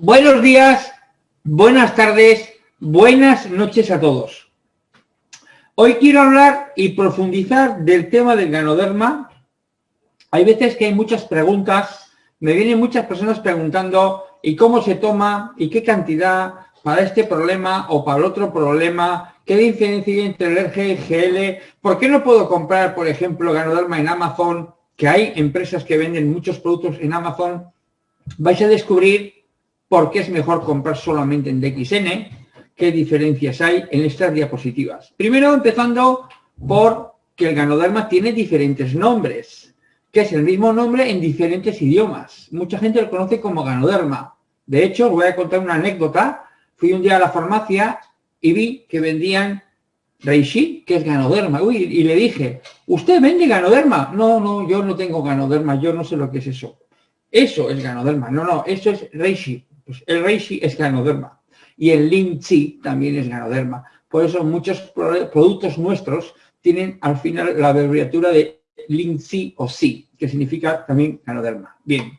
Buenos días, buenas tardes, buenas noches a todos. Hoy quiero hablar y profundizar del tema del ganoderma. Hay veces que hay muchas preguntas, me vienen muchas personas preguntando ¿y cómo se toma? ¿y qué cantidad? para este problema o para el otro problema, qué diferencia hay entre el RG y GL, por qué no puedo comprar, por ejemplo, Ganoderma en Amazon, que hay empresas que venden muchos productos en Amazon, vais a descubrir por qué es mejor comprar solamente en DXN, qué diferencias hay en estas diapositivas. Primero, empezando por que el Ganoderma tiene diferentes nombres, que es el mismo nombre en diferentes idiomas. Mucha gente lo conoce como Ganoderma. De hecho, os voy a contar una anécdota fui un día a la farmacia y vi que vendían Reishi, que es ganoderma. Y le dije, ¿usted vende ganoderma? No, no, yo no tengo ganoderma, yo no sé lo que es eso. Eso es ganoderma. No, no, eso es Reishi. Pues el Reishi es ganoderma. Y el Linchi también es ganoderma. Por eso muchos productos nuestros tienen al final la abreviatura de Linchi o Si, que significa también ganoderma. Bien,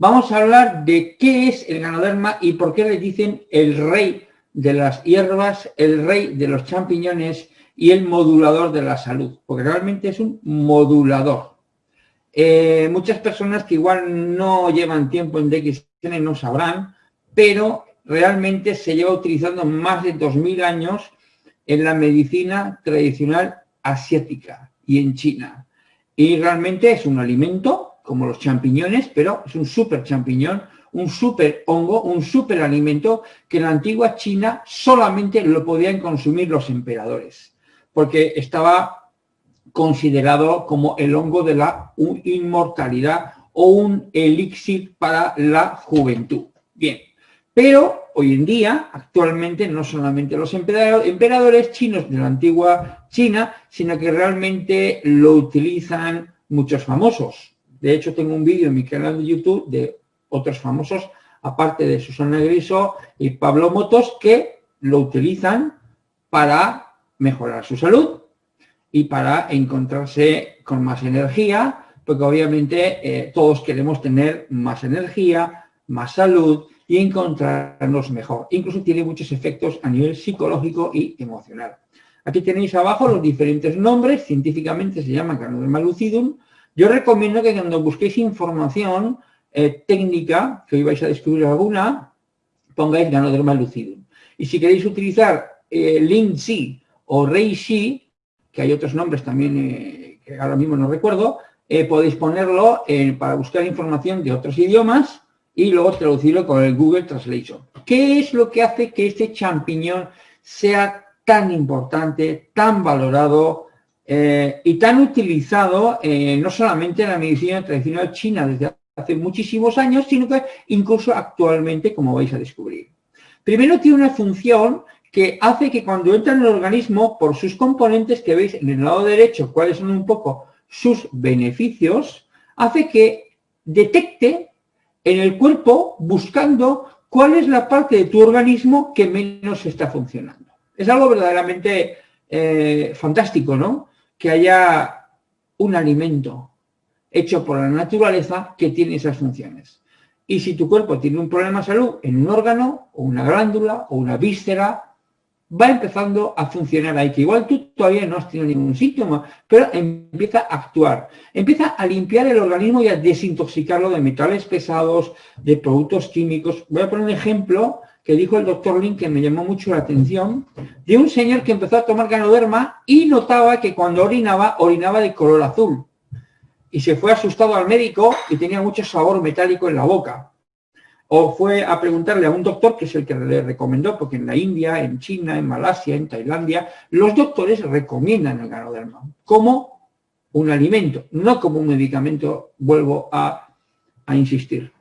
Vamos a hablar de qué es el ganoderma y por qué le dicen el rey de las hierbas, el rey de los champiñones y el modulador de la salud, porque realmente es un modulador. Eh, muchas personas que igual no llevan tiempo en DXN no sabrán, pero realmente se lleva utilizando más de 2.000 años en la medicina tradicional asiática y en China. Y realmente es un alimento como los champiñones, pero es un super champiñón, un super hongo, un super alimento que en la antigua China solamente lo podían consumir los emperadores, porque estaba considerado como el hongo de la inmortalidad o un elixir para la juventud. Bien, pero hoy en día, actualmente, no solamente los emperadores chinos de la antigua China, sino que realmente lo utilizan muchos famosos. De hecho, tengo un vídeo en mi canal de YouTube de otros famosos, aparte de Susana Griso y Pablo Motos, que lo utilizan para mejorar su salud y para encontrarse con más energía, porque obviamente eh, todos queremos tener más energía, más salud y encontrarnos mejor. Incluso tiene muchos efectos a nivel psicológico y emocional. Aquí tenéis abajo los diferentes nombres, científicamente se llaman Ganoderma lucidum, yo recomiendo que cuando busquéis información eh, técnica, que hoy vais a descubrir alguna, pongáis Ganoderma lucidum. Y si queréis utilizar eh, Lin-Si o Rei-Si, que hay otros nombres también eh, que ahora mismo no recuerdo, eh, podéis ponerlo para buscar información de otros idiomas y luego traducirlo con el Google Translation. ¿Qué es lo que hace que este champiñón sea tan importante, tan valorado, eh, y tan utilizado eh, no solamente en la medicina tradicional china desde hace muchísimos años, sino que incluso actualmente, como vais a descubrir. Primero tiene una función que hace que cuando entra en el organismo, por sus componentes que veis en el lado derecho, cuáles son un poco sus beneficios, hace que detecte en el cuerpo buscando cuál es la parte de tu organismo que menos está funcionando. Es algo verdaderamente eh, fantástico, ¿no? que haya un alimento hecho por la naturaleza que tiene esas funciones. Y si tu cuerpo tiene un problema de salud en un órgano, o una glándula, o una víscera, va empezando a funcionar ahí, que igual tú todavía no has tenido ningún síntoma, pero empieza a actuar. Empieza a limpiar el organismo y a desintoxicarlo de metales pesados, de productos químicos. Voy a poner un ejemplo que dijo el doctor Lin, que me llamó mucho la atención, de un señor que empezó a tomar ganoderma y notaba que cuando orinaba, orinaba de color azul. Y se fue asustado al médico y tenía mucho sabor metálico en la boca. O fue a preguntarle a un doctor, que es el que le recomendó, porque en la India, en China, en Malasia, en Tailandia, los doctores recomiendan el ganoderma como un alimento, no como un medicamento, vuelvo a, insistir.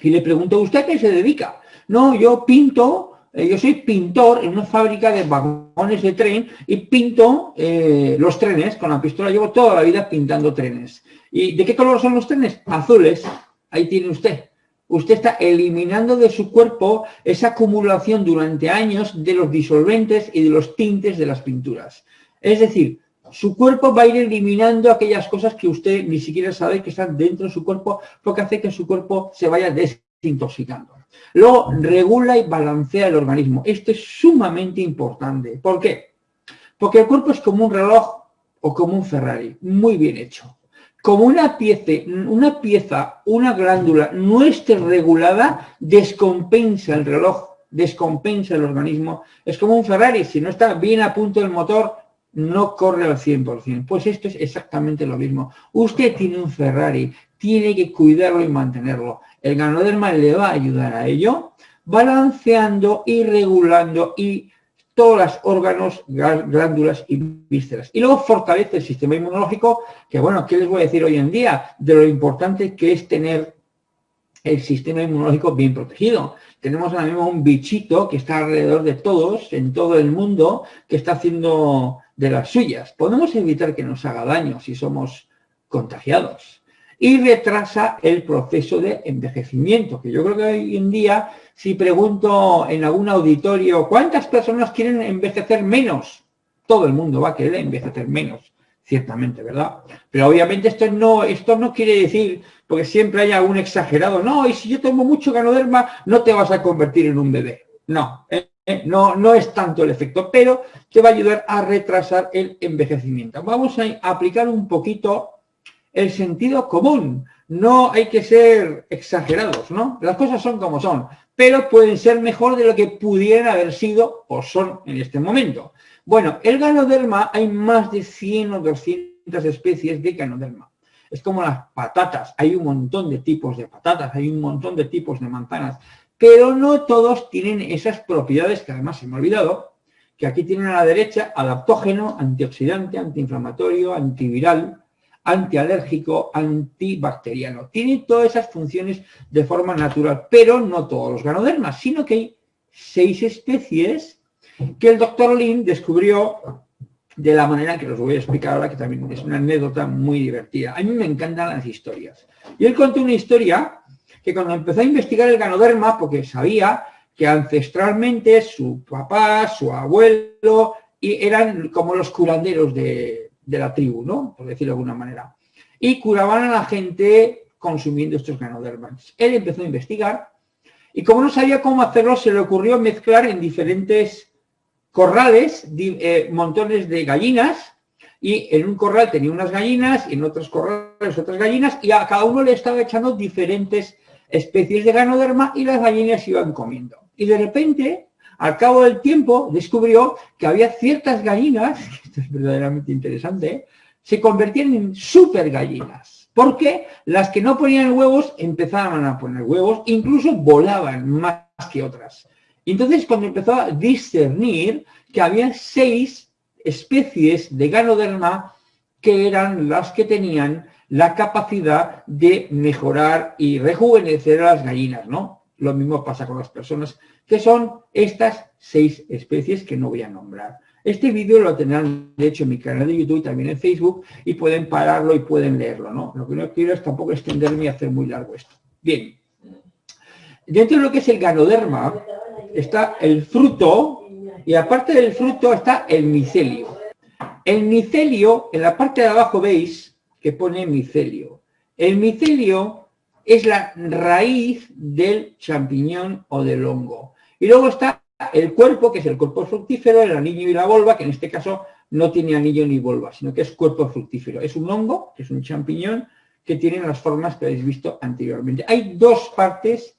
Y le preguntó, ¿usted qué se dedica? No, yo pinto, eh, yo soy pintor en una fábrica de vagones de tren y pinto eh, los trenes con la pistola. Llevo toda la vida pintando trenes. ¿Y de qué color son los trenes? Azules. Ahí tiene usted. Usted está eliminando de su cuerpo esa acumulación durante años de los disolventes y de los tintes de las pinturas. Es decir, su cuerpo va a ir eliminando aquellas cosas que usted ni siquiera sabe que están dentro de su cuerpo porque hace que su cuerpo se vaya desintoxicando. Luego, regula y balancea el organismo. Esto es sumamente importante. ¿Por qué? Porque el cuerpo es como un reloj o como un Ferrari, muy bien hecho. Como una pieza, una glándula no esté regulada, descompensa el reloj, descompensa el organismo. Es como un Ferrari, si no está bien a punto el motor, no corre al 100%. Pues esto es exactamente lo mismo. Usted tiene un Ferrari, tiene que cuidarlo y mantenerlo. El ganoderma le va a ayudar a ello, balanceando y regulando y todos los órganos, glándulas y vísceras. Y luego fortalece el sistema inmunológico, que bueno, ¿qué les voy a decir hoy en día? De lo importante que es tener el sistema inmunológico bien protegido. Tenemos ahora mismo un bichito que está alrededor de todos, en todo el mundo, que está haciendo de las suyas. Podemos evitar que nos haga daño si somos contagiados. Y retrasa el proceso de envejecimiento, que yo creo que hoy en día si pregunto en algún auditorio, ¿cuántas personas quieren envejecer menos? Todo el mundo va a querer envejecer menos, ciertamente, ¿verdad? Pero obviamente esto no, esto no quiere decir, porque siempre hay algún exagerado, no, y si yo tomo mucho ganoderma, no te vas a convertir en un bebé. No, ¿eh? ¿Eh? no, no es tanto el efecto, pero te va a ayudar a retrasar el envejecimiento. Vamos a aplicar un poquito el sentido común. No hay que ser exagerados, ¿no? Las cosas son como son pero pueden ser mejor de lo que pudieran haber sido o son en este momento. Bueno, el ganoderma hay más de 100 o 200 especies de ganoderma. Es como las patatas, hay un montón de tipos de patatas, hay un montón de tipos de manzanas, pero no todos tienen esas propiedades que además se me ha olvidado, que aquí tienen a la derecha adaptógeno, antioxidante, antiinflamatorio, antiviral, antialérgico, antibacteriano. Tiene todas esas funciones de forma natural, pero no todos los ganodermas, sino que hay seis especies que el doctor Lin descubrió de la manera que os voy a explicar ahora, que también es una anécdota muy divertida. A mí me encantan las historias. Y él contó una historia que cuando empezó a investigar el ganoderma, porque sabía que ancestralmente su papá, su abuelo, y eran como los curanderos de, de la tribu, ¿no? Por decirlo de alguna manera. Y curaban a la gente consumiendo estos ganodermas. Él empezó a investigar y como no sabía cómo hacerlo, se le ocurrió mezclar en diferentes corrales eh, montones de gallinas y en un corral tenía unas gallinas y en otros corrales otras gallinas y a cada uno le estaba echando diferentes especies de ganoderma y las gallinas iban comiendo. Y de repente al cabo del tiempo descubrió que había ciertas gallinas, esto es verdaderamente interesante, se convertían en super gallinas. Porque las que no ponían huevos empezaban a poner huevos, incluso volaban más que otras. Entonces cuando empezó a discernir que había seis especies de ganoderma que eran las que tenían la capacidad de mejorar y rejuvenecer a las gallinas, ¿no? Lo mismo pasa con las personas que son estas seis especies que no voy a nombrar. Este vídeo lo tendrán, de hecho, en mi canal de YouTube y también en Facebook, y pueden pararlo y pueden leerlo, ¿no? Lo que no quiero es tampoco extenderme y hacer muy largo esto. Bien. Dentro de lo que es el ganoderma, está el fruto, y aparte del fruto está el micelio. El micelio, en la parte de abajo veis que pone micelio. El micelio es la raíz del champiñón o del hongo. Y luego está el cuerpo, que es el cuerpo fructífero, el anillo y la volva, que en este caso no tiene anillo ni volva, sino que es cuerpo fructífero. Es un hongo, que es un champiñón, que tiene las formas que habéis visto anteriormente. Hay dos partes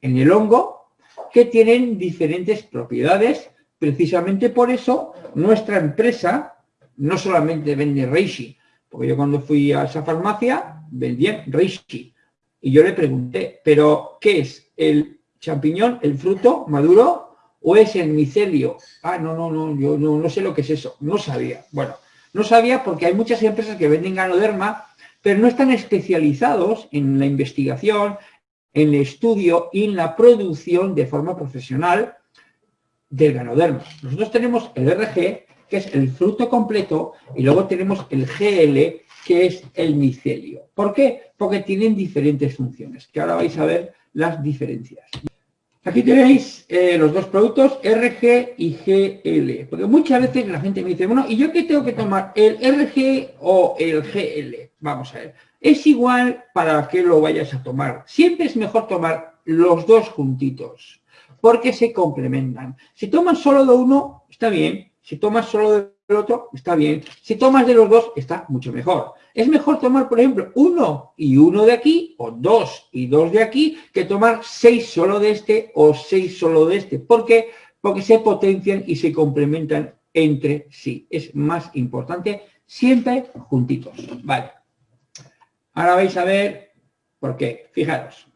en el hongo que tienen diferentes propiedades. Precisamente por eso nuestra empresa no solamente vende Reishi, porque yo cuando fui a esa farmacia vendía Reishi. Y yo le pregunté, ¿pero qué es? ¿El champiñón, el fruto maduro, o es el micelio. Ah, no, no, no, yo no, sé lo que es eso. No sabía. Bueno, no sabía porque hay muchas empresas que venden ganoderma, pero no están especializados en la investigación, en el estudio y en la producción de forma profesional del ganoderma. Nosotros tenemos el RG, que es el fruto completo, y luego tenemos el GL, que es el micelio. ¿Por qué? Porque tienen diferentes funciones, que ahora vais a ver las diferencias. Aquí tenéis eh, los dos productos, RG y GL. Porque muchas veces la gente me dice, bueno, ¿y yo qué tengo que tomar? ¿El RG o el GL? Vamos a ver. Es igual para que lo vayas a tomar. Siempre es mejor tomar los dos juntitos, porque se complementan. Si tomas solo de uno, está bien. Si tomas solo del otro, está bien. Si tomas de los dos, está mucho mejor. Es mejor tomar, por ejemplo, uno y uno de aquí, o dos y dos de aquí, que tomar seis solo de este o seis solo de este. ¿Por qué? Porque se potencian y se complementan entre sí. Es más importante siempre juntitos. Vale. Ahora vais a ver por qué. Fijaros.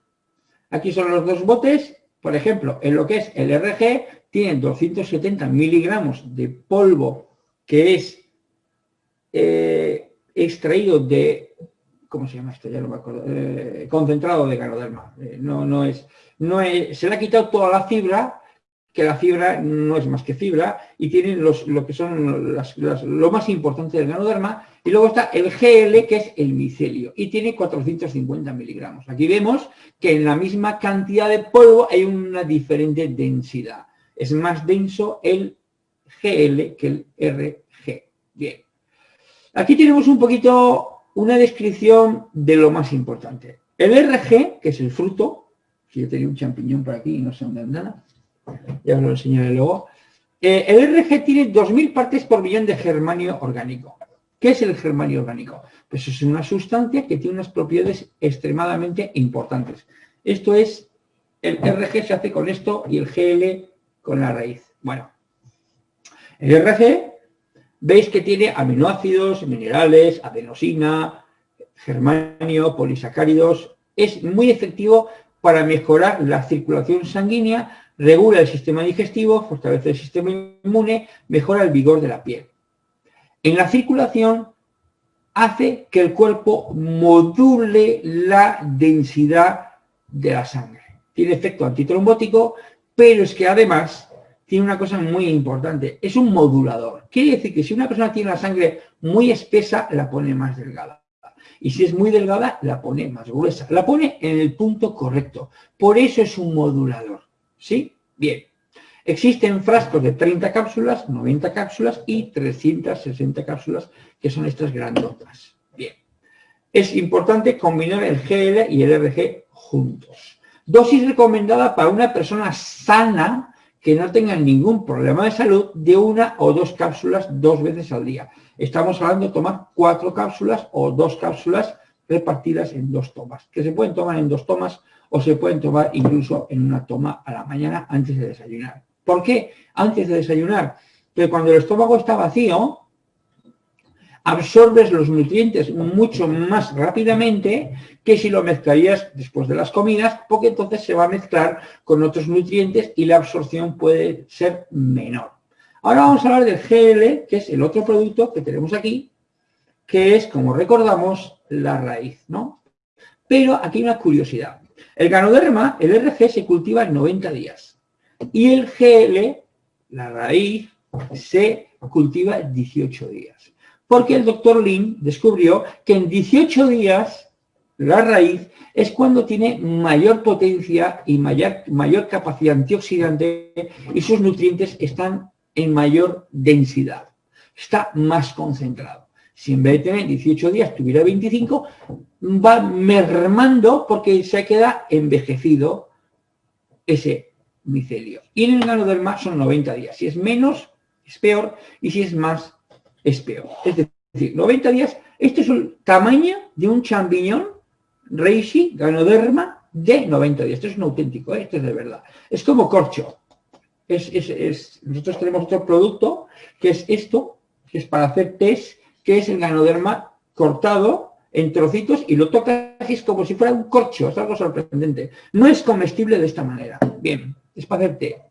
Aquí son los dos botes. Por ejemplo, en lo que es el RG, tienen 270 miligramos de polvo que es eh, extraído de, ¿cómo se llama esto? Ya no me acuerdo, eh, concentrado de ganoderma. Eh, no, no, es, no es, se le ha quitado toda la fibra que la fibra no es más que fibra y tiene los, lo que son lo más importante del ganoderma. Y luego está el GL, que es el micelio, y tiene 450 miligramos. Aquí vemos que en la misma cantidad de polvo hay una diferente densidad. Es más denso el GL que el RG. Bien. Aquí tenemos un poquito una descripción de lo más importante. El RG, que es el fruto, si yo tenía un champiñón por aquí y no sé dónde anda, ya os lo enseñaré luego. Eh, el RG tiene 2.000 partes por millón de germanio orgánico. ¿Qué es el germanio orgánico? Pues es una sustancia que tiene unas propiedades extremadamente importantes. Esto es, el RG se hace con esto y el GL con la raíz. Bueno, el RG, veis que tiene aminoácidos, minerales, adenosina, germanio, polisacáridos. Es muy efectivo para mejorar la circulación sanguínea regula el sistema digestivo, fortalece el sistema inmune, mejora el vigor de la piel. En la circulación hace que el cuerpo module la densidad de la sangre. Tiene efecto antitrombótico, pero es que además tiene una cosa muy importante, es un modulador. Quiere decir que si una persona tiene la sangre muy espesa, la pone más delgada. Y si es muy delgada, la pone más gruesa. La pone en el punto correcto. Por eso es un modulador. ¿Sí? Bien. Existen frascos de 30 cápsulas, 90 cápsulas y 360 cápsulas, que son estas grandotas. Bien. Es importante combinar el GL y el RG juntos. Dosis recomendada para una persona sana que no tenga ningún problema de salud de una o dos cápsulas dos veces al día. Estamos hablando de tomar cuatro cápsulas o dos cápsulas repartidas en dos tomas, que se pueden tomar en dos tomas o se pueden tomar incluso en una toma a la mañana antes de desayunar. ¿Por qué antes de desayunar? Porque cuando el estómago está vacío, absorbes los nutrientes mucho más rápidamente que si lo mezclarías después de las comidas, porque entonces se va a mezclar con otros nutrientes y la absorción puede ser menor. Ahora vamos a hablar del GL, que es el otro producto que tenemos aquí, que es, como recordamos, la raíz, ¿no? Pero aquí una curiosidad. El ganoderma, el RG, se cultiva en 90 días. Y el GL, la raíz, se cultiva en 18 días. Porque el doctor Lin descubrió que en 18 días la raíz es cuando tiene mayor potencia y mayor, capacidad antioxidante y sus nutrientes están en mayor densidad. Está más concentrado. Si en vez de tener 18 días tuviera 25, va mermando porque se queda envejecido ese micelio. Y en el ganoderma son 90 días. Si es menos, es peor, y si es más, es peor. Es decir, 90 días, este es el tamaño de un champiñón reishi, ganoderma, de 90 días. Esto es un auténtico, ¿eh? esto es de verdad. Es como corcho. nosotros tenemos otro producto que es esto, que es para hacer test que es el ganoderma cortado en trocitos y lo tocas es como si fuera un corcho, es algo sorprendente. No es comestible de esta manera. Bien, es para hacer té.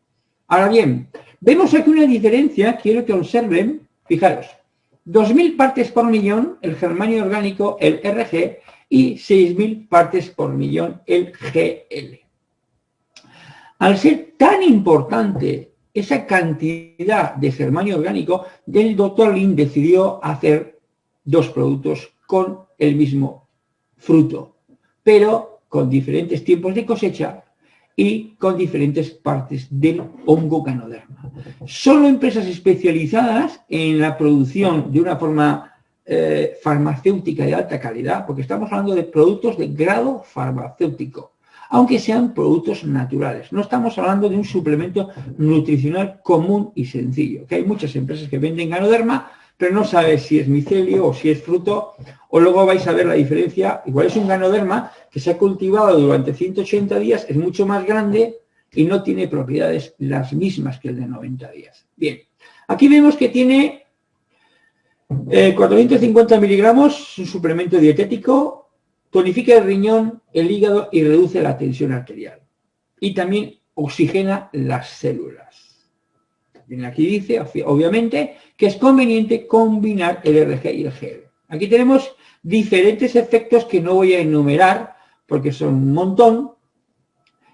Ahora bien, vemos aquí una diferencia, quiero que observen, fijaros, 2.000 partes por millón el germanio orgánico, el RG, y 6.000 partes por millón el GL. Al ser tan importante esa cantidad de germanio orgánico, el doctor Lin decidió hacer dos productos con el mismo fruto, pero con diferentes tiempos de cosecha y con diferentes partes del hongo canoderma. Solo empresas especializadas en la producción de una forma eh, farmacéutica de alta calidad, porque estamos hablando de productos de grado farmacéutico, aunque sean productos naturales. No estamos hablando de un suplemento nutricional común y sencillo, que hay muchas empresas que venden ganoderma, pero no sabes si es micelio o si es fruto, o luego vais a ver la diferencia. Igual es un ganoderma que se ha cultivado durante 180 días, es mucho más grande y no tiene propiedades las mismas que el de 90 días. Bien, aquí vemos que tiene 450 eh, miligramos, un suplemento dietético, tonifica el riñón, el hígado y reduce la tensión arterial. Y también oxigena las células. Aquí dice, obviamente, que es conveniente combinar el RG y el GL. Aquí tenemos diferentes efectos que no voy a enumerar porque son un montón.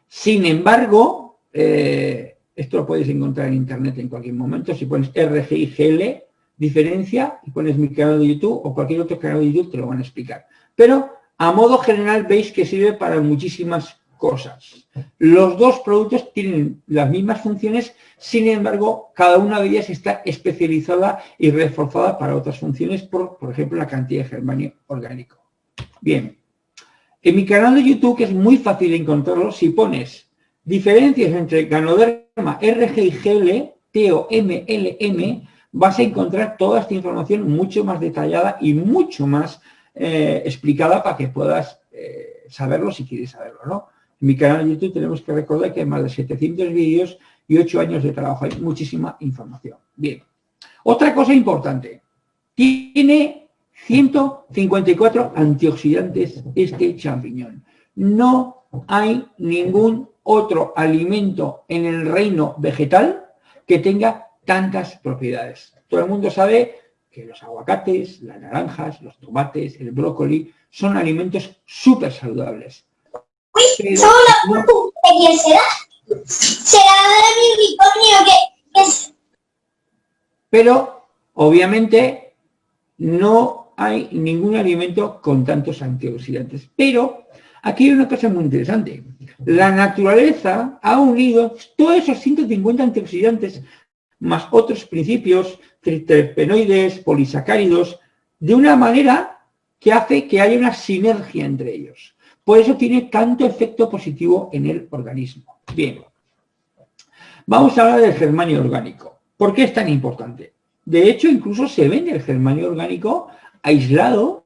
Sin embargo, eh, esto lo puedes encontrar en internet en cualquier momento. Si pones RG y GL, diferencia, y pones mi canal de YouTube o cualquier otro canal de YouTube, te lo van a explicar. Pero a modo general veis que sirve para muchísimas Los dos productos tienen las mismas funciones, sin embargo, cada una de ellas está especializada y reforzada para otras funciones, por, por ejemplo, la cantidad de germanio orgánico. Bien, en mi canal de YouTube, que es muy fácil encontrarlo, si pones diferencias entre Ganoderma RG y GL, TO-MLM, vas a encontrar toda esta información mucho más detallada y mucho más eh, explicada para que puedas eh, saberlo si quieres saberlo, ¿no? En mi canal de YouTube tenemos que recordar que hay más de 700 vídeos y 8 años de trabajo. Hay muchísima información. Bien. Otra cosa importante. Tiene 154 antioxidantes este champiñón. No hay ningún otro alimento en el reino vegetal que tenga tantas propiedades. Todo el mundo sabe que los aguacates, las naranjas, los tomates, el brócoli son alimentos súper saludables. Uy, ¿Solo la ¿de quién será? ¿Será de mi unicornio que es? Pero, obviamente, no hay ningún alimento con tantos antioxidantes. Pero aquí hay una cosa muy interesante. La naturaleza ha unido todos esos 150 antioxidantes más otros principios, triterpenoides, polisacáridos, de una manera que hace que haya una sinergia entre ellos. Por eso tiene tanto efecto positivo en el organismo. Bien, vamos a hablar del germanio orgánico. ¿Por qué es tan importante? De hecho, incluso se vende el germanio orgánico aislado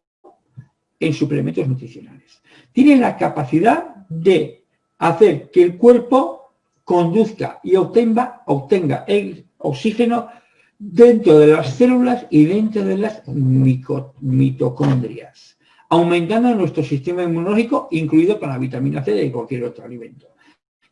en suplementos nutricionales. Tiene la capacidad de hacer que el cuerpo conduzca y obtenga, obtenga el oxígeno dentro de las células y dentro de las mitocondrias, aumentando nuestro sistema inmunológico, incluido con la vitamina C de cualquier otro alimento,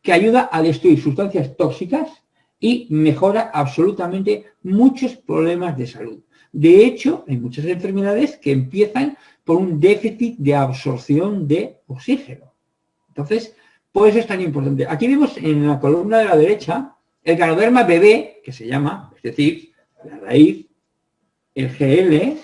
que ayuda a destruir sustancias tóxicas y mejora absolutamente muchos problemas de salud. De hecho, hay muchas enfermedades que empiezan por un déficit de absorción de oxígeno. Entonces, por eso es tan importante. Aquí vemos en la columna de la derecha el ganoderma bebé, que se llama, es decir, la raíz, el GL,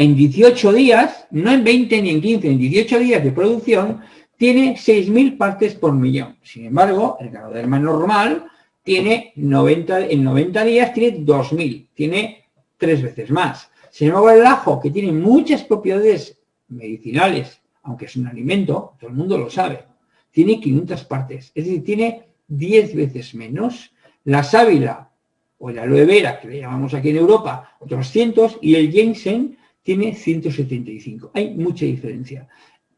en 18 días, no en 20 ni en 15, en 18 días de producción, tiene 6.000 partes por millón. Sin embargo, el ganoderma normal tiene 90, en 90 días tiene 2.000, tiene tres veces más. Sin embargo, el ajo, que tiene muchas propiedades medicinales, aunque es un alimento, todo el mundo lo sabe, tiene 500 partes. Es decir, tiene 10 veces menos. La sábila o la aloe vera, que le llamamos aquí en Europa, 200, y el ginseng tiene 175. Hay mucha diferencia.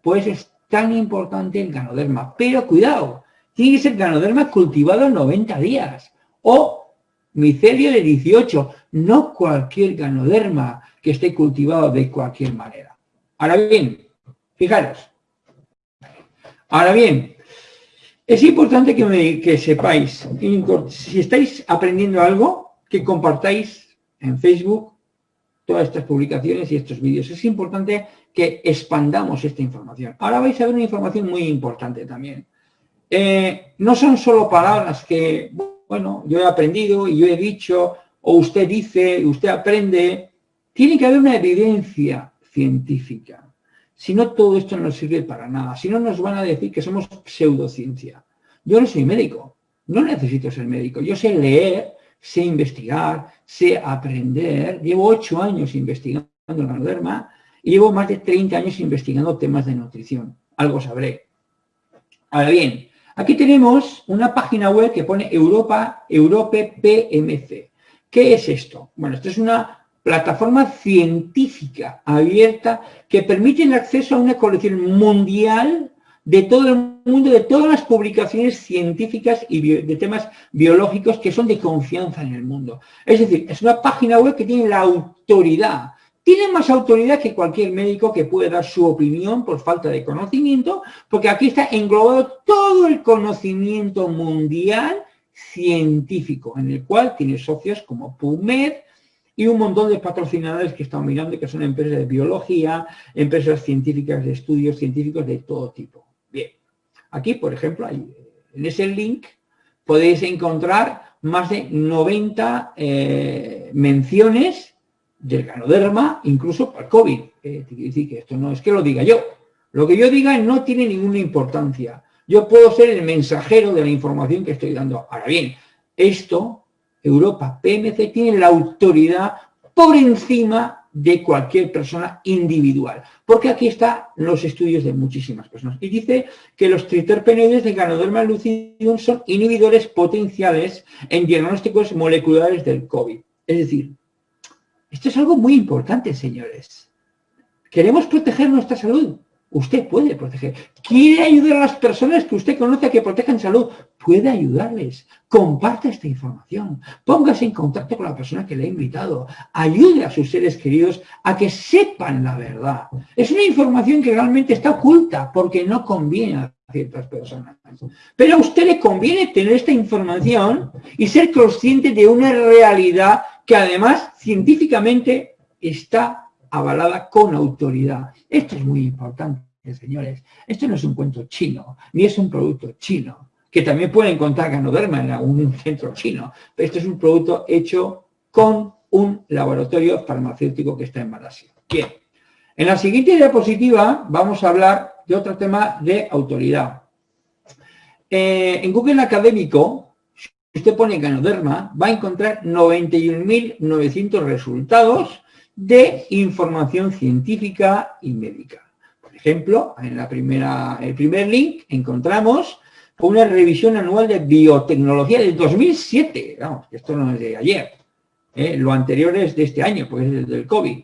Pues es tan importante el ganoderma. Pero cuidado, tiene que ser ganoderma cultivado en 90 días. O micelio de 18, no cualquier ganoderma que esté cultivado de cualquier manera. Ahora bien, fijaros. Ahora bien, es importante que, sepáis, si estáis aprendiendo algo, que compartáis en Facebook todas estas publicaciones y estos vídeos. Es importante que expandamos esta información. Ahora vais a ver una información muy importante también. Eh, no son solo palabras que, bueno, yo he aprendido y yo he dicho, o usted dice, usted aprende. Tiene que haber una evidencia científica. Si no, todo esto no sirve para nada. Si no, nos van a decir que somos pseudociencia. Yo no soy médico, no necesito ser médico. Yo sé leer, sé investigar, sé aprender. Llevo ocho años investigando en la derma y llevo más de 30 años investigando temas de nutrición. Algo sabré. Ahora bien, aquí tenemos una página web que pone Europa, Europe PMC. ¿Qué es esto? Bueno, esto es una plataforma científica abierta que permite el acceso a una colección mundial de todo el mundo, de todas las publicaciones científicas y de temas biológicos que son de confianza en el mundo. Es decir, es una página web que tiene la autoridad, tiene más autoridad que cualquier médico que puede dar su opinión por falta de conocimiento, porque aquí está englobado todo el conocimiento mundial científico, en el cual tiene socios como PubMed, y un montón de patrocinadores que están mirando, que son empresas de biología, empresas científicas de estudios científicos de todo tipo. Aquí, por ejemplo, en ese link podéis encontrar más de 90 eh, menciones del ganoderma, incluso para el COVID. Eh, decir que esto no es que lo diga yo. Lo que yo diga no tiene ninguna importancia. Yo puedo ser el mensajero de la información que estoy dando. Ahora bien, esto Europa PMC tiene la autoridad por encima de cualquier persona individual, porque aquí están los estudios de muchísimas personas. Y dice que los triterpenoides de Ganoderma lucidum son inhibidores potenciales en diagnósticos moleculares del COVID. Es decir, esto es algo muy importante, señores. Queremos proteger nuestra salud. Usted puede proteger. ¿Quiere ayudar a las personas que usted conoce que protejan salud? Puede ayudarles. Comparte esta información. Póngase en contacto con la persona que le ha invitado. Ayude a sus seres queridos a que sepan la verdad. Es una información que realmente está oculta porque no conviene a ciertas personas. Pero a usted le conviene tener esta información y ser consciente de una realidad que además científicamente está avalada con autoridad. Esto es muy importante, señores. Esto no es un cuento chino, ni es un producto chino, que también pueden encontrar ganoderma en algún centro chino, esto es un producto hecho con un laboratorio farmacéutico que está en Malasia. Bien, en la siguiente diapositiva vamos a hablar de otro tema de autoridad. Eh, en Google Académico, si usted pone ganoderma, va a encontrar 91.900 resultados de información científica y médica. Por ejemplo, en la primera, el primer link encontramos una revisión anual de biotecnología del 2007. Vamos, esto no es de ayer. ¿eh? Lo anterior es de este año, porque es del COVID.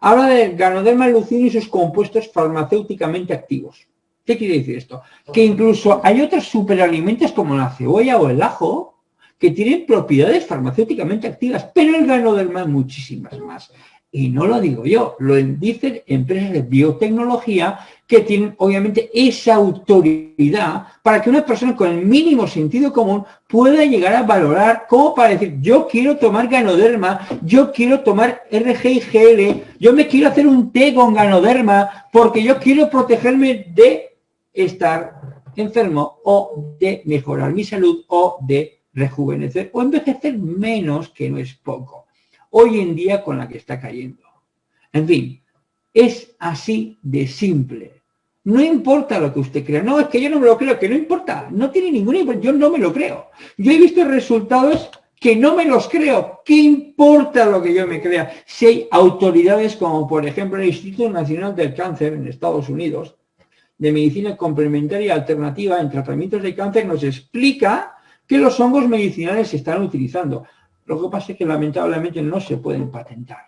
Habla del ganoderma lucidum y sus compuestos farmacéuticamente activos. ¿Qué quiere decir esto? Que incluso hay otros superalimentos como la cebolla o el ajo que tienen propiedades farmacéuticamente activas, pero el ganoderma muchísimas más. Y no lo digo yo, lo dicen empresas de biotecnología que tienen obviamente esa autoridad para que una persona con el mínimo sentido común pueda llegar a valorar como para decir, yo quiero tomar ganoderma, yo quiero tomar RGIGL, yo me quiero hacer un té con ganoderma porque yo quiero protegerme de estar enfermo o de mejorar mi salud o de rejuvenecer o envejecer menos, que no es poco hoy en día con la que está cayendo. En fin, es así de simple. No importa lo que usted crea. No, es que yo no me lo creo, que no importa. No tiene ninguna importancia. Yo no me lo creo. Yo he visto resultados que no me los creo. ¿Qué importa lo que yo me crea? Si hay autoridades como, por ejemplo, el Instituto Nacional del Cáncer en Estados Unidos, de medicina complementaria alternativa en tratamientos de cáncer, nos explica que los hongos medicinales se están utilizando. Lo que pasa es que lamentablemente no se pueden patentar,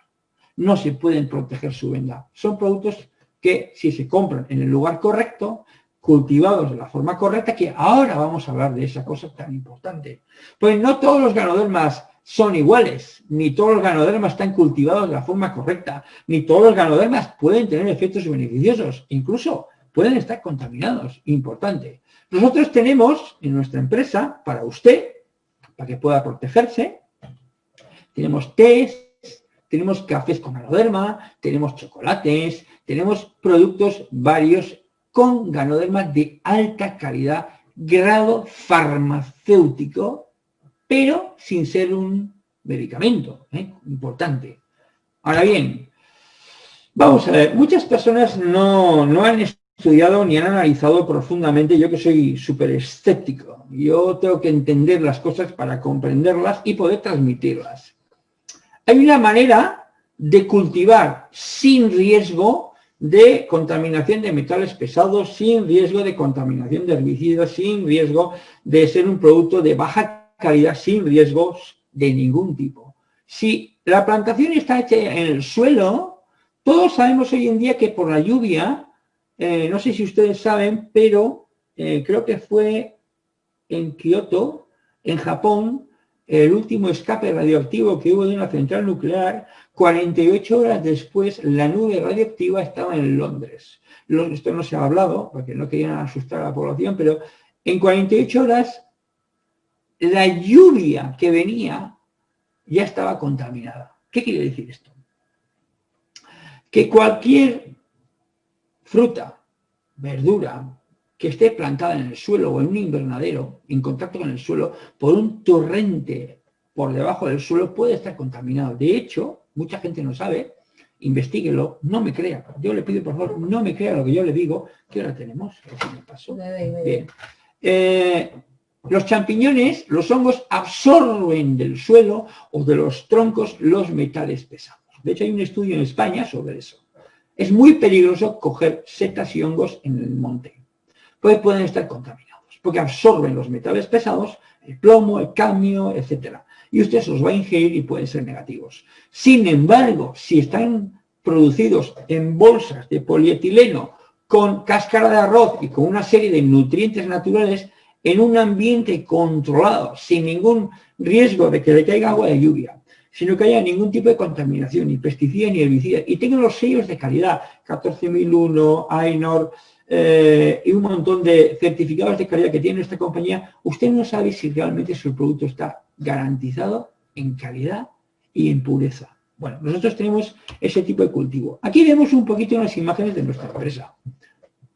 no se pueden proteger su venda. Son productos que si se compran en el lugar correcto, cultivados de la forma correcta, que ahora vamos a hablar de esa cosa tan importante. Pues no todos los ganodermas son iguales, ni todos los ganodermas están cultivados de la forma correcta, ni todos los ganodermas pueden tener efectos beneficiosos, incluso pueden estar contaminados, importante. Nosotros tenemos en nuestra empresa, para usted, para que pueda protegerse, tenemos tés, tenemos cafés con ganoderma, tenemos chocolates, tenemos productos varios con ganoderma de alta calidad, grado farmacéutico, pero sin ser un medicamento, ¿eh? importante. Ahora bien, vamos a ver, muchas personas no, no han estudiado ni han analizado profundamente, yo que soy súper escéptico, yo tengo que entender las cosas para comprenderlas y poder transmitirlas. Hay una manera de cultivar sin riesgo de contaminación de metales pesados, sin riesgo de contaminación de herbicidas, sin riesgo de ser un producto de baja calidad, sin riesgos de ningún tipo. Si la plantación está hecha en el suelo, todos sabemos hoy en día que por la lluvia, eh, no sé si ustedes saben, pero eh, creo que fue en Kioto, en Japón, el último escape radioactivo que hubo de una central nuclear, 48 horas después la nube radioactiva estaba en Londres. Esto no se ha hablado, porque no querían asustar a la población, pero en 48 horas la lluvia que venía ya estaba contaminada. ¿Qué quiere decir esto? Que cualquier fruta, verdura, que esté plantada en el suelo o en un invernadero, en contacto con el suelo, por un torrente por debajo del suelo, puede estar contaminado. De hecho, mucha gente no sabe, investiguelo, no me crea. Yo le pido, por favor, no me crea lo que yo le digo. ¿Qué hora tenemos? Bien. Eh, los champiñones, los hongos, absorben del suelo o de los troncos los metales pesados. De hecho, hay un estudio en España sobre eso. Es muy peligroso coger setas y hongos en el monte pues pueden estar contaminados, porque absorben los metales pesados, el plomo, el cadmio, etc. Y usted los va a ingerir y pueden ser negativos. Sin embargo, si están producidos en bolsas de polietileno con cáscara de arroz y con una serie de nutrientes naturales, en un ambiente controlado, sin ningún riesgo de que le caiga agua de lluvia, sino que haya ningún tipo de contaminación, ni pesticida ni herbicida, y tengan los sellos de calidad, 14001, AINOR, eh, y un montón de certificados de calidad que tiene esta compañía, usted no sabe si realmente su producto está garantizado en calidad y en pureza. Bueno, nosotros tenemos ese tipo de cultivo. Aquí vemos un poquito unas imágenes de nuestra empresa.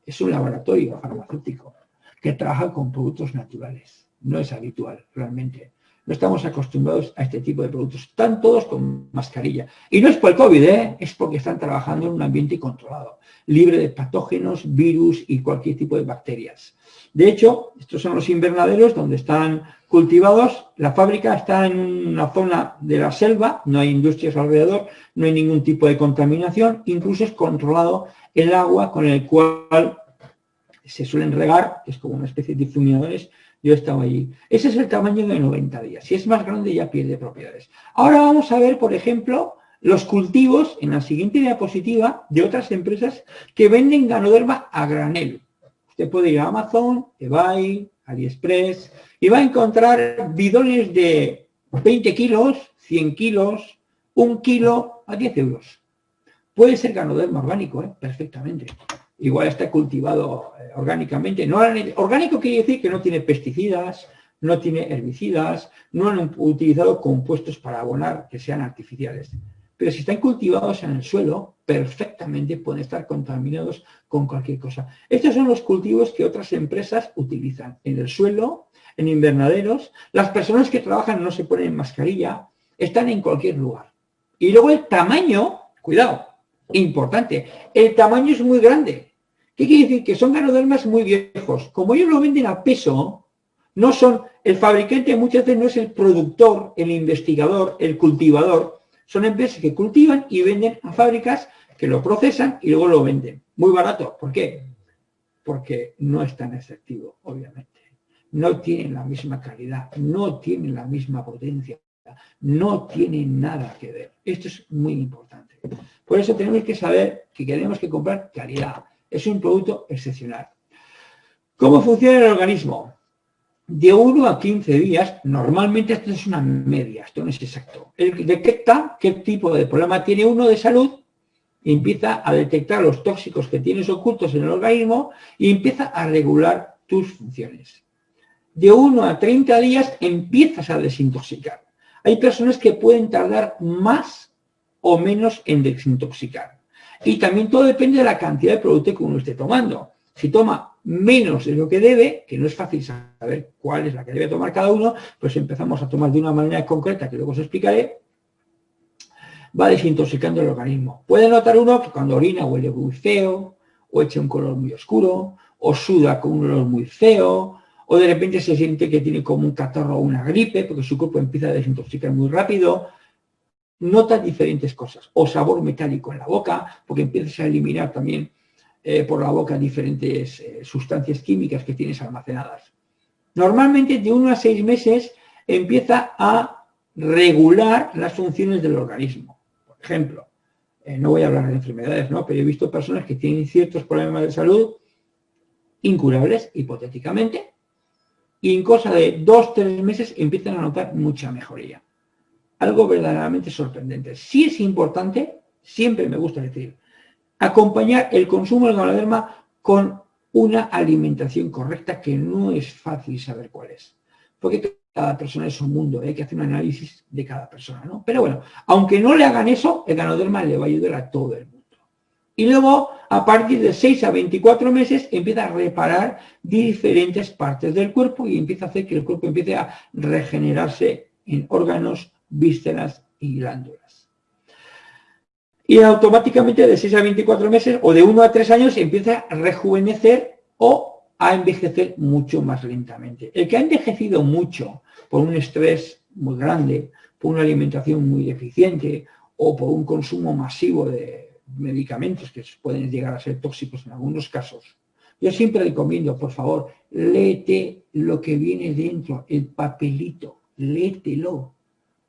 Es un laboratorio farmacéutico que trabaja con productos naturales. No es habitual, realmente. No estamos acostumbrados a este tipo de productos. Están todos con mascarilla. Y no es por el COVID, ¿eh? es porque están trabajando en un ambiente controlado, libre de patógenos, virus y cualquier tipo de bacterias. De hecho, estos son los invernaderos donde están cultivados. La fábrica está en una zona de la selva, no hay industrias alrededor, no hay ningún tipo de contaminación, incluso es controlado el agua con el cual se suelen regar, que es como una especie de difuminadores, yo estaba allí. Ese es el tamaño de 90 días. Si es más grande ya pierde propiedades. Ahora vamos a ver, por ejemplo, los cultivos en la siguiente diapositiva de otras empresas que venden ganoderma a granel. Usted puede ir a Amazon, eBay, AliExpress y va a encontrar bidones de 20 kilos, 100 kilos, un kilo a 10 euros. Puede ser ganoderma orgánico, ¿eh? perfectamente igual está cultivado eh, orgánicamente. No, orgánico quiere decir que no tiene pesticidas, no tiene herbicidas, no han utilizado compuestos para abonar que sean artificiales. Pero si están cultivados en el suelo, perfectamente pueden estar contaminados con cualquier cosa. Estos son los cultivos que otras empresas utilizan en el suelo, en invernaderos. Las personas que trabajan no se ponen mascarilla, están en cualquier lugar. Y luego el tamaño, cuidado, importante. El tamaño es muy grande. ¿Qué quiere decir? Que son ganodermas muy viejos. Como ellos lo venden a peso, no son, el fabricante muchas veces no es el productor, el investigador, el cultivador. Son empresas que cultivan y venden a fábricas que lo procesan y luego lo venden. Muy barato. ¿Por qué? Porque no es tan efectivo, obviamente. No tienen la misma calidad, no tienen la misma potencia, no tienen nada que ver. Esto es muy importante. Por eso tenemos que saber que tenemos que comprar calidad. Es un producto excepcional. ¿Cómo funciona el organismo? De 1 a 15 días, normalmente esto es una media, esto no es exacto. Él detecta qué tipo de problema tiene uno de salud, empieza a detectar los tóxicos que tienes ocultos en el organismo y empieza a regular tus funciones. De 1 a 30 días empiezas a desintoxicar. Hay personas que pueden tardar más o menos en desintoxicar. Y también todo depende de la cantidad de producto que uno esté tomando. Si toma menos de lo que debe, que no es fácil saber cuál es la que debe tomar cada uno, pues empezamos a tomar de una manera concreta, que luego os explicaré, va desintoxicando el organismo. Puede notar uno que cuando orina huele muy feo, o echa un color muy oscuro, o suda con un olor muy feo, o de repente se siente que tiene como un catarro o una gripe, porque su cuerpo empieza a desintoxicar muy rápido, notas diferentes cosas, o sabor metálico en la boca, porque empiezas a eliminar también eh, por la boca diferentes eh, sustancias químicas que tienes almacenadas. Normalmente de uno a seis meses empieza a regular las funciones del organismo. Por ejemplo, eh, no voy a hablar de enfermedades, ¿no? pero he visto personas que tienen ciertos problemas de salud incurables, hipotéticamente, y en cosa de dos, tres meses empiezan a notar mucha mejoría. Algo verdaderamente sorprendente. Sí es importante, siempre me gusta decir, acompañar el consumo del ganoderma con una alimentación correcta que no es fácil saber cuál es. Porque cada persona es un mundo, ¿eh? hay que hacer un análisis de cada persona, ¿no? Pero bueno, aunque no le hagan eso, el ganoderma le va a ayudar a todo el mundo. Y luego, a partir de 6 a 24 meses, empieza a reparar diferentes partes del cuerpo y empieza a hacer que el cuerpo empiece a regenerarse en órganos, vísceras y glándulas. Y automáticamente de 6 a 24 meses o de 1 a 3 años empieza a rejuvenecer o a envejecer mucho más lentamente. El que ha envejecido mucho por un estrés muy grande, por una alimentación muy deficiente o por un consumo masivo de medicamentos que pueden llegar a ser tóxicos en algunos casos, yo siempre recomiendo, por favor, léete lo que viene dentro, el papelito, léetelo.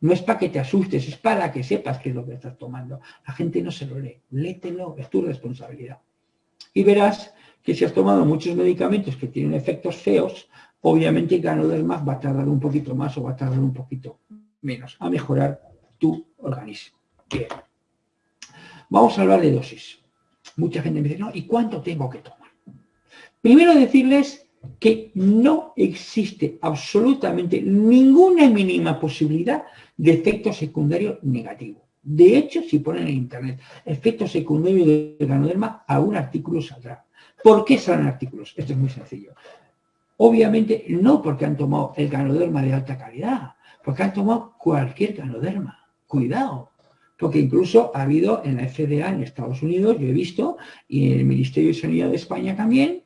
No es para que te asustes, es para que sepas qué es lo que estás tomando. La gente no se lo lee, léetelo, es tu responsabilidad. Y verás que si has tomado muchos medicamentos que tienen efectos feos, obviamente ganoderma va a tardar un poquito más o va a tardar un poquito menos a mejorar tu organismo. Bien. Vamos a hablar de dosis. Mucha gente me dice, no, ¿y cuánto tengo que tomar? Primero decirles que no existe absolutamente ninguna mínima posibilidad de efecto secundario negativo. De hecho, si ponen en internet efecto secundario del ganoderma, a un artículo saldrá. ¿Por qué salen artículos? Esto es muy sencillo. Obviamente no porque han tomado el ganoderma de alta calidad, porque han tomado cualquier ganoderma. Cuidado, porque incluso ha habido en la FDA en Estados Unidos, yo he visto, y en el Ministerio de Sanidad de España también,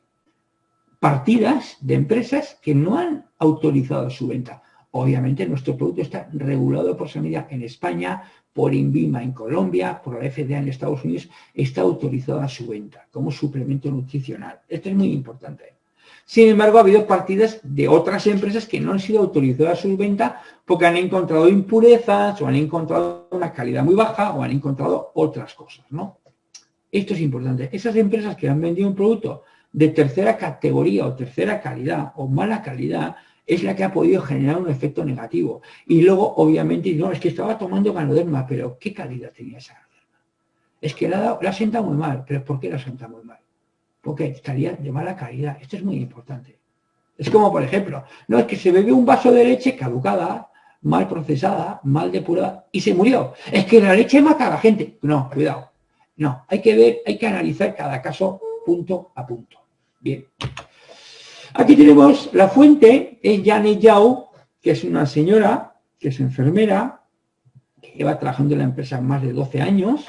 partidas de empresas que no han autorizado su venta. Obviamente nuestro producto está regulado por Sanidad en España, por INVIMA en Colombia, por la FDA en Estados Unidos, está autorizada su venta como suplemento nutricional. Esto es muy importante. Sin embargo, ha habido partidas de otras empresas que no han sido autorizadas su venta porque han encontrado impurezas o han encontrado una calidad muy baja o han encontrado otras cosas, ¿no? Esto es importante. Esas empresas que han vendido un producto de tercera categoría o tercera calidad o mala calidad es la que ha podido generar un efecto negativo. Y luego, obviamente, no, es que estaba tomando ganoderma, pero ¿qué calidad tenía esa ganoderma? Es que la, la sienta muy mal, pero ¿por qué la sienta muy mal? Porque estaría de mala calidad. Esto es muy importante. Es como, por ejemplo, no es que se bebió un vaso de leche caducada, mal procesada, mal depurada, y se murió. Es que la leche mata a la gente. No, cuidado. No, hay que ver, hay que analizar cada caso punto a punto. Bien. Aquí tenemos la fuente, es Janet Yao, que es una señora, que es enfermera, que lleva trabajando en la empresa más de 12 años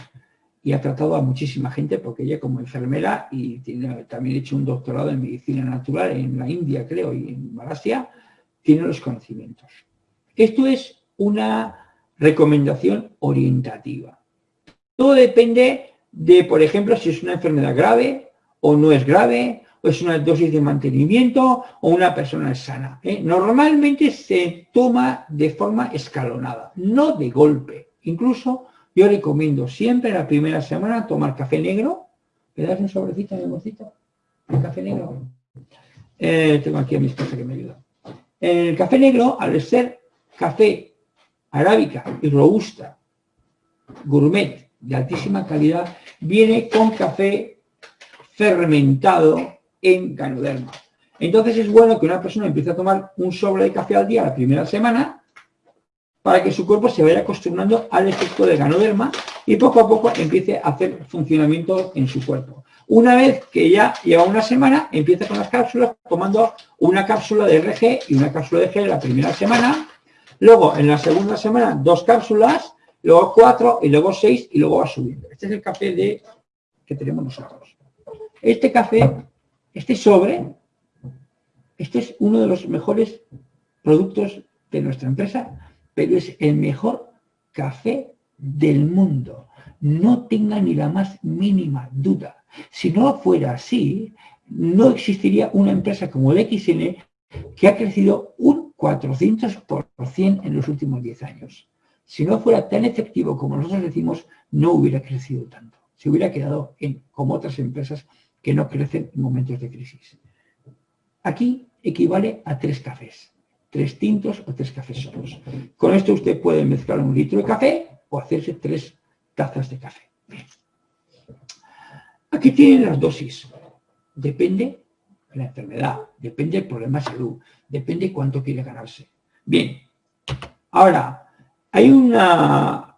y ha tratado a muchísima gente porque ella como enfermera y tiene también hecho un doctorado en medicina natural en la India, creo, y en Malasia, tiene los conocimientos. Esto es una recomendación orientativa. Todo depende de, por ejemplo, si es una enfermedad grave o no es grave, es una dosis de mantenimiento o una persona sana. ¿eh? Normalmente se toma de forma escalonada, no de golpe. Incluso yo recomiendo siempre la primera semana tomar café negro. ¿Me das un sobrecito, mi amorcito? ¿El café negro? Eh, tengo aquí a mi esposa que me ayuda. El café negro, al ser café arábica y robusta, gourmet, de altísima calidad, viene con café fermentado en ganoderma. Entonces es bueno que una persona empiece a tomar un sobre de café al día la primera semana para que su cuerpo se vaya acostumbrando al efecto de ganoderma y poco a poco empiece a hacer funcionamiento en su cuerpo. Una vez que ya lleva una semana, empieza con las cápsulas, tomando una cápsula de RG y una cápsula de G la primera semana. Luego, en la segunda semana, dos cápsulas, luego cuatro, y luego seis, y luego va subiendo. Este es el café de, que tenemos nosotros. Este café este sobre, este es uno de los mejores productos de nuestra empresa, pero es el mejor café del mundo. No tenga ni la más mínima duda. Si no fuera así, no existiría una empresa como el XN que ha crecido un 400% en los últimos 10 años. Si no fuera tan efectivo como nosotros decimos, no hubiera crecido tanto. Se hubiera quedado en, como otras empresas que no crecen en momentos de crisis. Aquí equivale a tres cafés, tres tintos o tres cafés solos. Con esto usted puede mezclar un litro de café o hacerse tres tazas de café. Aquí tienen las dosis. Depende de la enfermedad, depende del problema de salud, depende cuánto quiere ganarse. Bien, ahora, hay, una,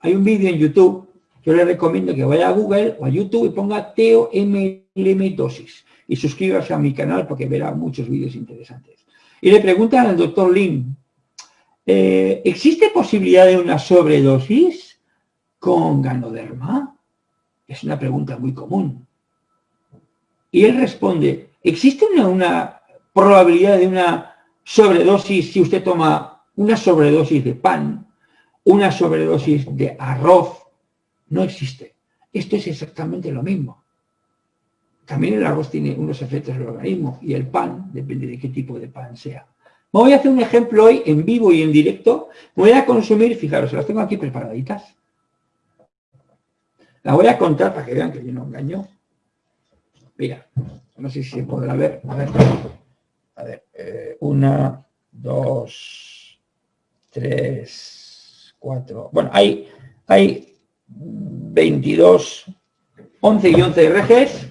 hay un vídeo en YouTube, yo le recomiendo que vaya a Google o a YouTube y ponga TOMLM dosis y suscríbase a mi canal porque verá muchos vídeos interesantes. Y le preguntan al doctor Lin, eh, ¿existe posibilidad de una sobredosis con ganoderma? Es una pregunta muy común. Y él responde, ¿existe una, probabilidad de una sobredosis si usted toma una sobredosis de pan, una sobredosis de arroz? No existe. Esto es exactamente lo mismo. También el arroz tiene unos efectos en el organismo y el pan depende de qué tipo de pan sea. voy a hacer un ejemplo hoy en vivo y en directo. voy a consumir, fijaros, las tengo aquí preparaditas. La voy a contar para que vean que yo no engaño. Mira, no sé si se podrá ver. A ver, a ver eh, una, dos, tres, cuatro. Bueno, hay, hay 22, 11 y 11 RGs.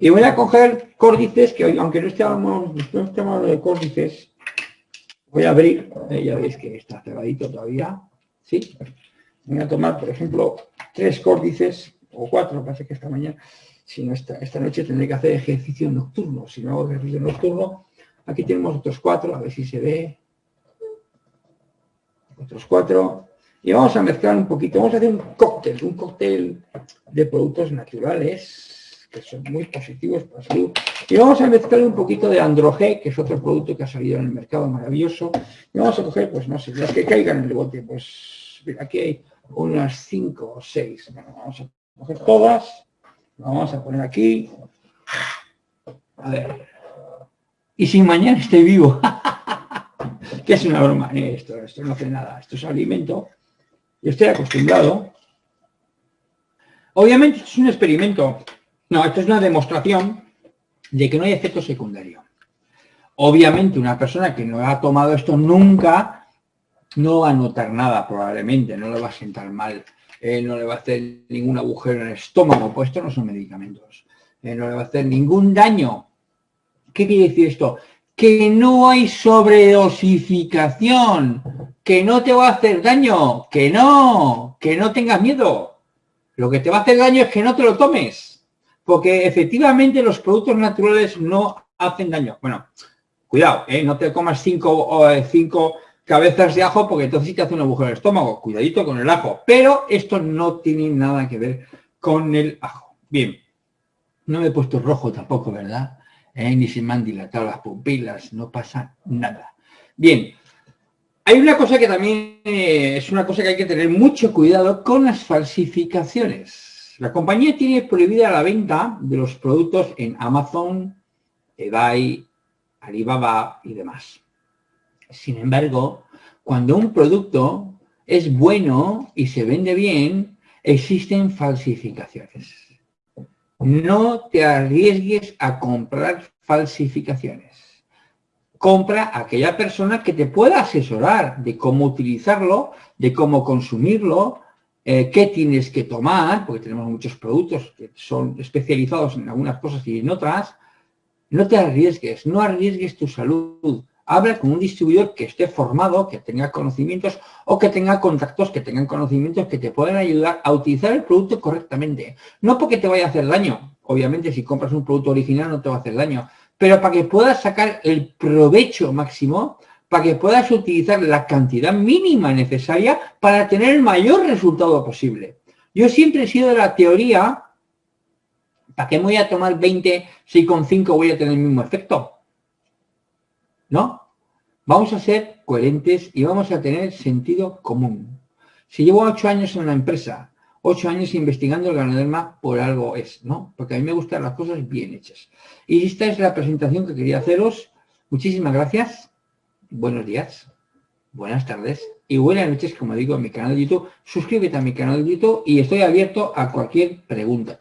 Y voy a coger córdices, que aunque no estemos, no hablando de córdices, voy a abrir, eh, ya veis que está cerradito todavía, ¿sí? Voy a tomar, por ejemplo, tres córdices, o cuatro, parece que esta mañana, si no esta, esta noche tendré que hacer ejercicio nocturno. Si no hago ejercicio nocturno, aquí tenemos otros cuatro, a ver si se ve. Otros cuatro. Y vamos a mezclar un poquito, vamos a hacer un cóctel, un cóctel de productos naturales, que son muy positivos para la salud. Y vamos a mezclar un poquito de Androge, que es otro producto que ha salido en el mercado maravilloso. Y vamos a coger, pues no sé, las que caigan en el bote. Pues mira, aquí hay unas cinco o seis. vamos a coger todas Vamos a poner aquí. A ver. Y si mañana estoy vivo. que es una broma. Esto, esto no hace nada. Esto es alimento. Yo estoy acostumbrado. Obviamente esto es un experimento. No, esto es una demostración de que no hay efecto secundario. Obviamente una persona que no ha tomado esto nunca no va a notar nada probablemente, no le va a sentar mal eh, no le va a hacer ningún agujero en el estómago, pues no son medicamentos, eh, no le va a hacer ningún daño. ¿Qué quiere decir esto? Que no hay sobredosificación, que no te va a hacer daño, que no, que no tengas miedo. Lo que te va a hacer daño es que no te lo tomes, porque efectivamente los productos naturales no hacen daño. Bueno, cuidado, ¿eh? no te comas cinco, cinco cabezas de ajo porque entonces te hace un agujero en el estómago. Cuidadito con el ajo. Pero esto no tiene nada que ver con el ajo. Bien. No me he puesto rojo tampoco, ¿verdad? Eh, ni se me han dilatado las pupilas. No pasa nada. Bien. Hay una cosa que también eh, es una cosa que hay que tener mucho cuidado con las falsificaciones. La compañía tiene prohibida la venta de los productos en Amazon, eBay, Alibaba y demás. Sin embargo, cuando un producto es bueno y se vende bien, existen falsificaciones. No te arriesgues a comprar falsificaciones. Compra a aquella persona que te pueda asesorar de cómo utilizarlo, de cómo consumirlo, eh, qué tienes que tomar, porque tenemos muchos productos que son especializados en algunas cosas y en otras. No te arriesgues, no arriesgues tu salud, habla con un distribuidor que esté formado, que tenga conocimientos o que tenga contactos, que tengan conocimientos que te puedan ayudar a utilizar el producto correctamente. No porque te vaya a hacer daño, obviamente si compras un producto original no te va a hacer daño, pero para que puedas sacar el provecho máximo, para que puedas utilizar la cantidad mínima necesaria para tener el mayor resultado posible. Yo siempre he sido de la teoría, ¿para qué me voy a tomar 20 si con 5 voy a tener el mismo efecto? ¿no? Vamos a ser coherentes y vamos a tener sentido común. Si llevo ocho años en la empresa, ocho años investigando el ganoderma, por algo es, ¿no? Porque a mí me gustan las cosas bien hechas. Y esta es la presentación que quería haceros. Muchísimas gracias. Buenos días, buenas tardes y buenas noches, como digo, en mi canal de YouTube. Suscríbete a mi canal de YouTube y estoy abierto a cualquier pregunta.